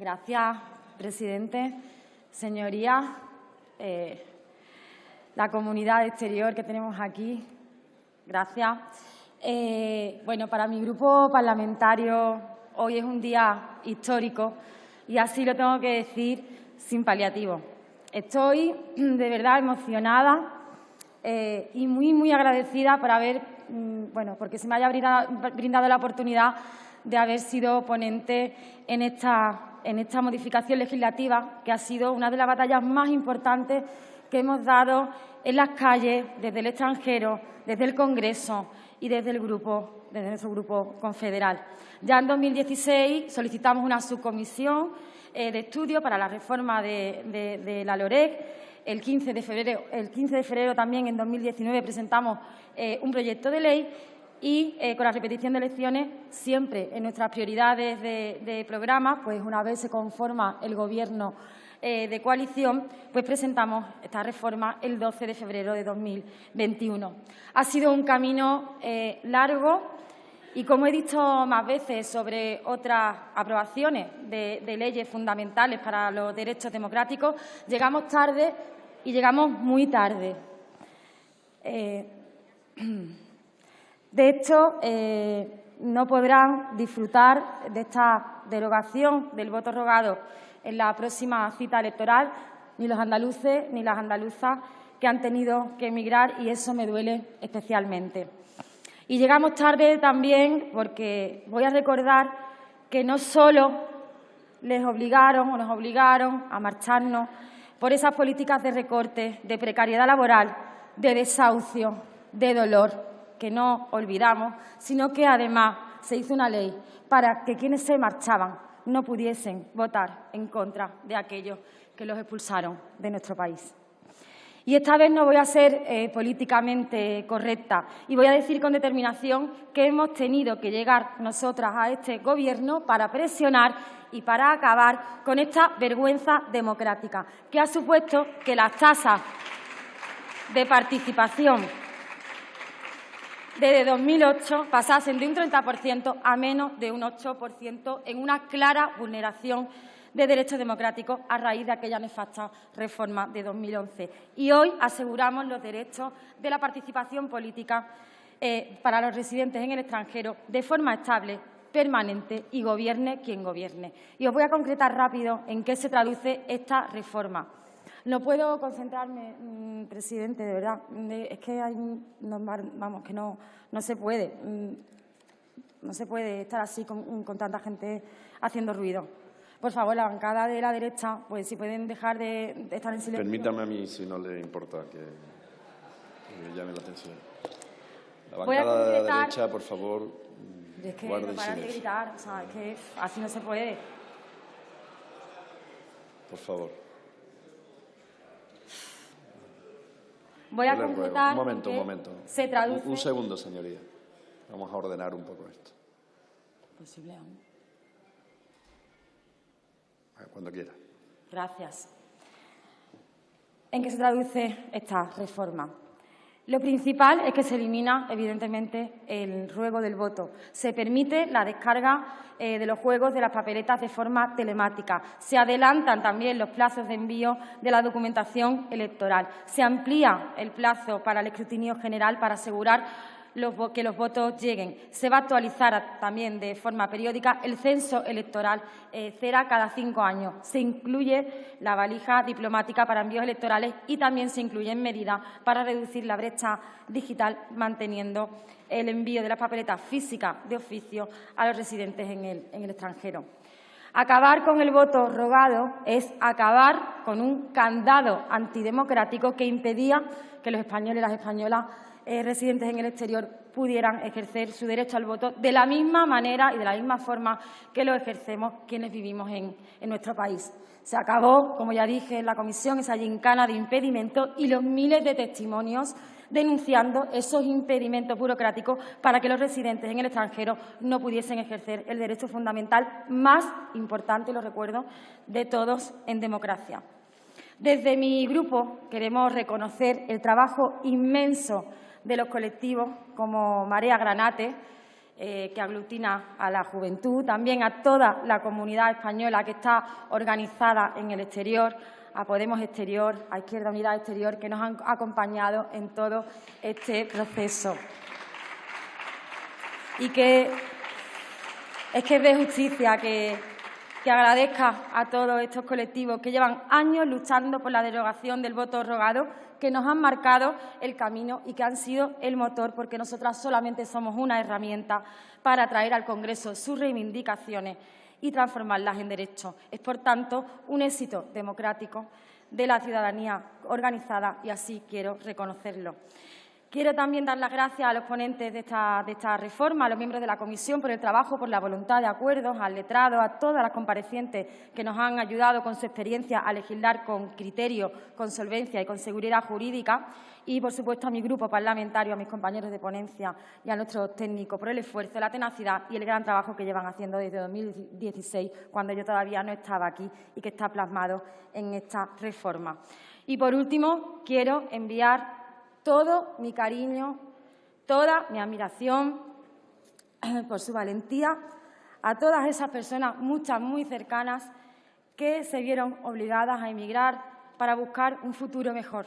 Gracias, presidente. Señorías, eh, la comunidad exterior que tenemos aquí, gracias. Eh, bueno, para mi grupo parlamentario hoy es un día histórico y así lo tengo que decir sin paliativo. Estoy de verdad emocionada eh, y muy, muy agradecida por haber, mm, bueno, porque se me haya brindado, la oportunidad de haber sido ponente en esta, en esta modificación legislativa, que ha sido una de las batallas más importantes que hemos dado en las calles, desde el extranjero, desde el Congreso y desde el grupo, desde nuestro grupo confederal. Ya en 2016 solicitamos una subcomisión eh, de estudio para la reforma de, la LOREC. El 15, de febrero, el 15 de febrero también, en 2019, presentamos eh, un proyecto de ley y eh, con la repetición de elecciones, siempre en nuestras prioridades de, de programa, pues una vez se conforma el Gobierno eh, de coalición, pues presentamos esta reforma el 12 de febrero de 2021. Ha sido un camino eh, largo y, como he dicho más veces sobre otras aprobaciones de, leyes fundamentales para los derechos democráticos, llegamos tarde y llegamos muy tarde. Eh, de hecho, no podrán disfrutar de esta derogación del voto rogado en la próxima cita electoral, ni los andaluces ni las andaluzas que han tenido que emigrar y eso me duele especialmente. Y llegamos tarde también porque voy a recordar que no solo les obligaron o nos obligaron a marcharnos por esas políticas de recorte, de precariedad laboral, de desahucio, de dolor, que no olvidamos, sino que además se hizo una ley para que quienes se marchaban no pudiesen votar en contra de aquellos que los expulsaron de nuestro país. Y esta vez no voy a ser eh, políticamente correcta y voy a decir con determinación que hemos tenido que llegar nosotras a este Gobierno para presionar y para acabar con esta vergüenza democrática que ha supuesto que las tasas de participación desde 2008 pasasen de un 30% a menos de un 8% en una clara vulneración de derechos democráticos a raíz de aquella nefasta reforma de 2011. Y hoy aseguramos los derechos de la participación política eh, para los residentes en el extranjero de forma estable, permanente y gobierne quien gobierne. Y os voy a concretar rápido en qué se traduce esta reforma. No puedo concentrarme, mm, presidente, de verdad. Es que hay, vamos, que no, no se puede. Mm, no se puede estar así con, tanta gente haciendo ruido. Por favor, la bancada de la derecha, pues si pueden dejar de, estar en silencio. Permítame a mí, si no le importa, que, me llame la atención. La bancada de la derecha, por favor, es que no de gritar, o sea, es que así no se puede. Por favor. Voy a completar. Un momento, un momento. Se traduce. Un, segundo, señoría. Vamos a ordenar un poco esto. Posible aún. Cuando quiera. Gracias. ¿En qué se traduce esta reforma? Lo principal es que se elimina, evidentemente, el ruego del voto. Se permite la descarga eh, de los juegos de las papeletas de forma telemática. Se adelantan también los plazos de envío de la documentación electoral. Se amplía el plazo para el escrutinio general para asegurar que los votos lleguen. Se va a actualizar también de forma periódica el censo electoral, eh, será cada cinco años. Se incluye la valija diplomática para envíos electorales y también se incluyen medidas para reducir la brecha digital, manteniendo el envío de las papeletas físicas de oficio a los residentes en el extranjero. Acabar con el voto rogado es acabar con un candado antidemocrático que impedía que los españoles y las españolas eh, residentes en el exterior pudieran ejercer su derecho al voto de la misma manera y de la misma forma que lo ejercemos quienes vivimos en, nuestro país. Se acabó, como ya dije en la comisión, esa gincana de impedimentos y los miles de testimonios denunciando esos impedimentos burocráticos para que los residentes en el extranjero no pudiesen ejercer el derecho fundamental más importante, lo recuerdo, de todos en democracia. Desde mi grupo queremos reconocer el trabajo inmenso de los colectivos como Marea Granate, eh, que aglutina a la juventud, también a toda la comunidad española que está organizada en el exterior, a Podemos Exterior, a Izquierda Unidad Exterior, que nos han acompañado en todo este proceso. Y que es que es de justicia que, que agradezca a todos estos colectivos que llevan años luchando por la derogación del voto rogado, que nos han marcado el camino y que han sido el motor, porque nosotras solamente somos una herramienta para traer al Congreso sus reivindicaciones y transformarlas en derechos. Es, por tanto, un éxito democrático de la ciudadanía organizada y así quiero reconocerlo. Quiero también dar las gracias a los ponentes de esta, reforma, a los miembros de la comisión por el trabajo, por la voluntad de acuerdos, al letrado, a todas las comparecientes que nos han ayudado con su experiencia a legislar con criterio, con solvencia y con seguridad jurídica y, por supuesto, a mi grupo parlamentario, a mis compañeros de ponencia y a nuestros técnicos por el esfuerzo, la tenacidad y el gran trabajo que llevan haciendo desde 2016, cuando yo todavía no estaba aquí y que está plasmado en esta reforma. Y, por último, quiero enviar todo mi cariño, toda mi admiración por su valentía a todas esas personas, muchas muy cercanas, que se vieron obligadas a emigrar para buscar un futuro mejor.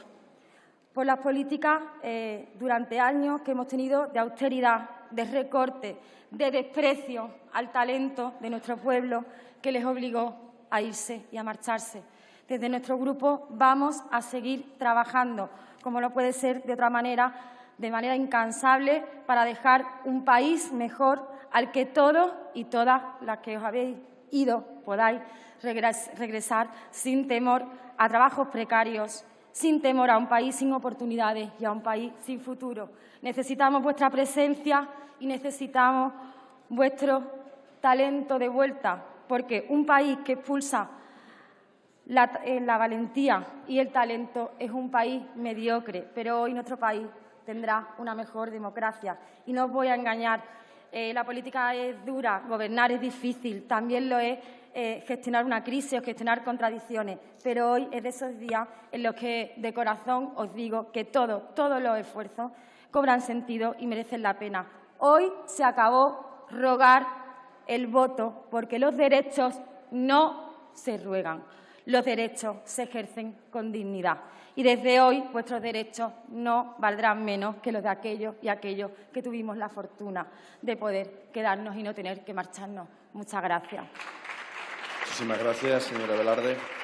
Por las políticas eh, durante años que hemos tenido de austeridad, de recorte, de desprecio al talento de nuestro pueblo que les obligó a irse y a marcharse. Desde nuestro grupo vamos a seguir trabajando como no puede ser de otra manera, de manera incansable, para dejar un país mejor al que todos y todas las que os habéis ido podáis regresar sin temor a trabajos precarios, sin temor a un país sin oportunidades y a un país sin futuro. Necesitamos vuestra presencia y necesitamos vuestro talento de vuelta, porque un país que expulsa eh, la, valentía y el talento es un país mediocre, pero hoy nuestro país tendrá una mejor democracia. Y no os voy a engañar, eh, la política es dura, gobernar es difícil, también lo es eh, gestionar una crisis o gestionar contradicciones, pero hoy es de esos días en los que de corazón os digo que todos, todos los esfuerzos cobran sentido y merecen la pena. Hoy se acabó rogar el voto porque los derechos no se ruegan. Los derechos se ejercen con dignidad. Y desde hoy vuestros derechos no valdrán menos que los de aquellos y aquellos que tuvimos la fortuna de poder quedarnos y no tener que marcharnos. Muchas gracias. Gracias, señora.